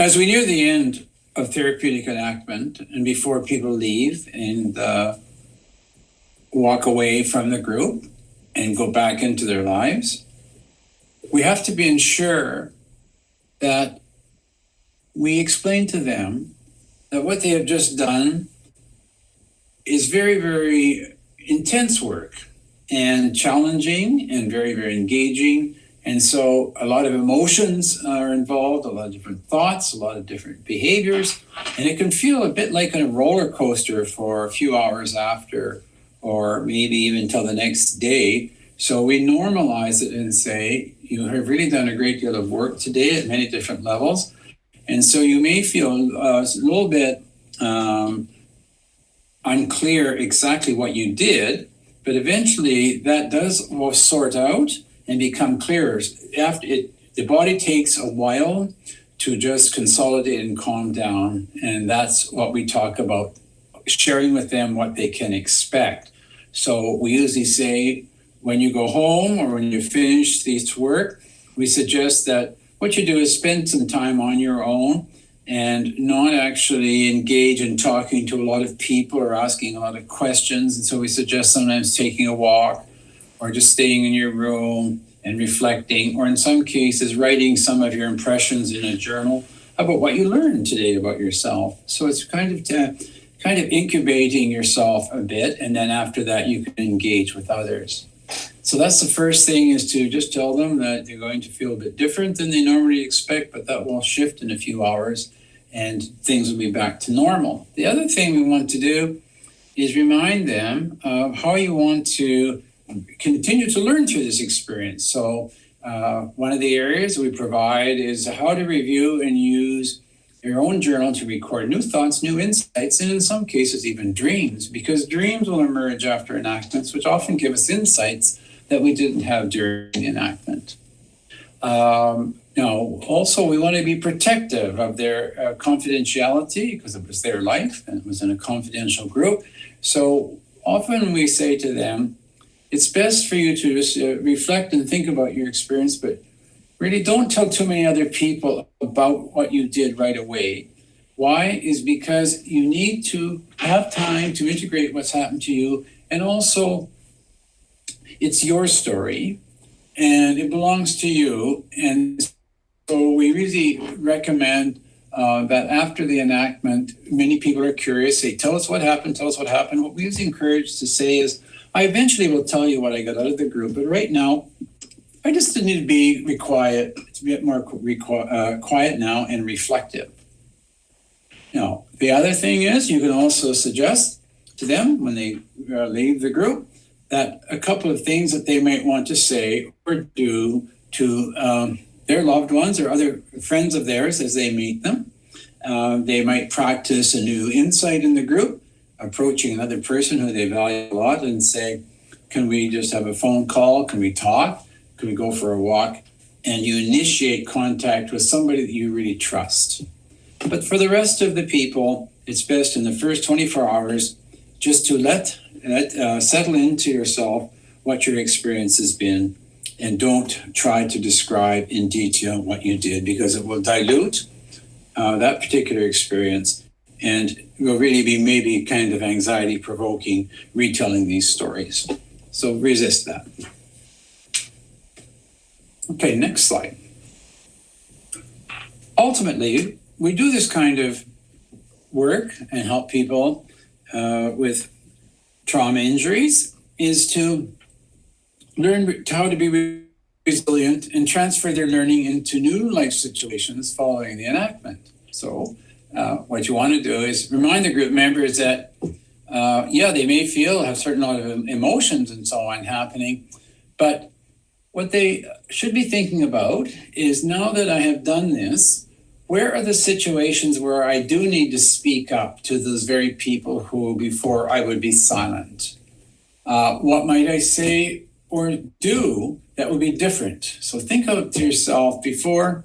As we near the end of therapeutic enactment and before people leave and uh, walk away from the group and go back into their lives, we have to be ensure that we explain to them that what they have just done is very, very intense work and challenging and very, very engaging. And so a lot of emotions are involved, a lot of different thoughts, a lot of different behaviors. And it can feel a bit like a roller coaster for a few hours after, or maybe even till the next day. So we normalize it and say, you have really done a great deal of work today at many different levels. And so you may feel uh, a little bit um, unclear exactly what you did, but eventually that does sort out and become clearer. After it, the body takes a while to just consolidate and calm down, and that's what we talk about sharing with them what they can expect. So we usually say when you go home or when you finish this work, we suggest that what you do is spend some time on your own and not actually engage in talking to a lot of people or asking a lot of questions. And so we suggest sometimes taking a walk or just staying in your room and reflecting, or in some cases, writing some of your impressions in a journal about what you learned today about yourself. So it's kind of to, kind of incubating yourself a bit, and then after that, you can engage with others. So that's the first thing is to just tell them that they're going to feel a bit different than they normally expect, but that will shift in a few hours and things will be back to normal. The other thing we want to do is remind them of how you want to continue to learn through this experience. So uh, one of the areas we provide is how to review and use your own journal to record new thoughts, new insights, and in some cases even dreams, because dreams will emerge after enactments, which often give us insights that we didn't have during the enactment. Um, know, also we want to be protective of their uh, confidentiality because it was their life and it was in a confidential group. So often we say to them, it's best for you to just uh, reflect and think about your experience, but really don't tell too many other people about what you did right away. Why? Is because you need to have time to integrate what's happened to you. And also, it's your story and it belongs to you. And so we really recommend uh, that after the enactment, many people are curious. They tell us what happened, tell us what happened. What we usually encourage to say is, I eventually will tell you what I got out of the group, but right now, I just need to be quiet, to be more uh, quiet now and reflective. Now, the other thing is you can also suggest to them when they uh, leave the group that a couple of things that they might want to say or do to um, their loved ones or other friends of theirs as they meet them. Uh, they might practice a new insight in the group, approaching another person who they value a lot and say, Can we just have a phone call? Can we talk? Can we go for a walk? And you initiate contact with somebody that you really trust. But for the rest of the people, it's best in the first 24 hours just to let let, uh, settle into yourself what your experience has been and don't try to describe in detail what you did because it will dilute uh, that particular experience and will really be maybe kind of anxiety provoking retelling these stories. So resist that. Okay, next slide. Ultimately, we do this kind of work and help people uh, with trauma injuries is to learn how to be resilient and transfer their learning into new life situations following the enactment. So, uh, what you want to do is remind the group members that, uh, yeah, they may feel have certain lot of emotions and so on happening, but what they should be thinking about is now that I have done this, where are the situations where I do need to speak up to those very people who before I would be silent? Uh, what might I say or do that would be different? So think of to yourself before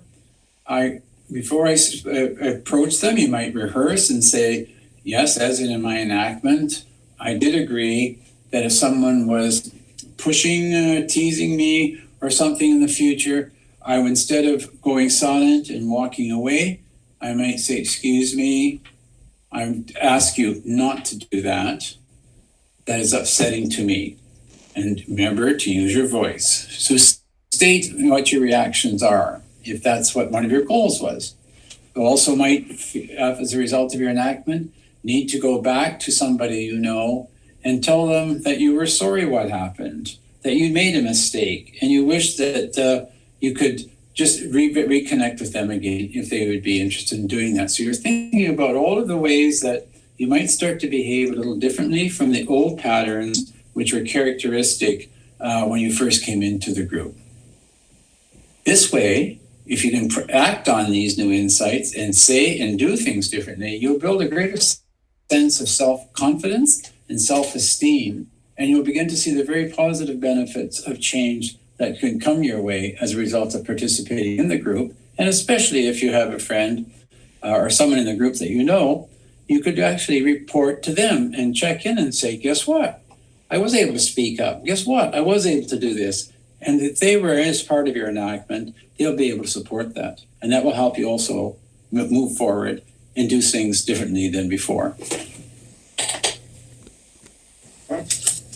I before I uh, approach them. You might rehearse and say, "Yes, as in my enactment, I did agree that if someone was pushing, uh, teasing me, or something in the future, I would, instead of going silent and walking away, I might say, excuse me, I ask you not to do that. That is upsetting to me. And remember to use your voice. So state what your reactions are, if that's what one of your goals was. You also might, uh, as a result of your enactment, need to go back to somebody you know and tell them that you were sorry what happened, that you made a mistake, and you wish that uh, you could just re- reconnect with them again if they would be interested in doing that. So you're thinking about all of the ways that you might start to behave a little differently from the old patterns, which were characteristic uh, when you first came into the group. This way, if you can act on these new insights and say and do things differently, you'll build a greater sense of self confidence and self esteem, and you'll begin to see the very positive benefits of change that can come your way as a result of participating in the group. And especially if you have a friend uh, or someone in the group that you know, you could actually report to them and check in and say, guess what? I was able to speak up. Guess what? I was able to do this. And if they were as part of your enactment, they'll be able to support that. And that will help you also move forward and do things differently than before.